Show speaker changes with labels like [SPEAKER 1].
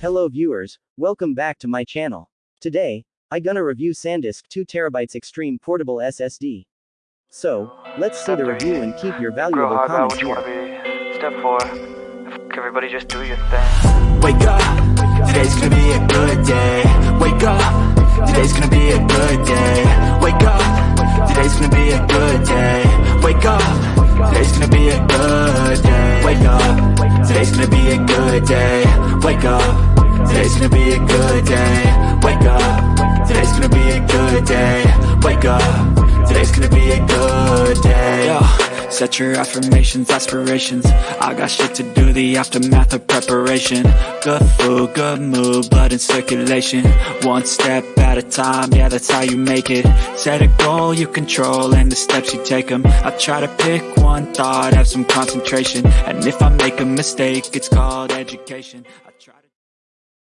[SPEAKER 1] Hello viewers, welcome back to my channel. Today, I gonna review SanDisk 2TB Extreme Portable SSD. So, let's see the review and keep your valuable
[SPEAKER 2] hard about
[SPEAKER 1] comments
[SPEAKER 2] what you wanna
[SPEAKER 1] here.
[SPEAKER 2] be. Step four. Fuck everybody, just do your thing.
[SPEAKER 3] Wake up, today's gonna be a good day. Wake up, today's gonna be a good day. Wake up, today's gonna be a good day. Wake up, today's gonna be a good day. Wake up, today's gonna be a good day. Wake up, today's gonna be a good day. Wake up, today's gonna be a good day. Wake up, today's gonna be a good day. Yo. Set your affirmations, aspirations I got shit to do, the aftermath of preparation Good food, good mood, blood in circulation One step at a time, yeah that's how you make it Set a goal you control and the steps you take them I try to pick one thought, have some concentration And if I make a mistake, it's called education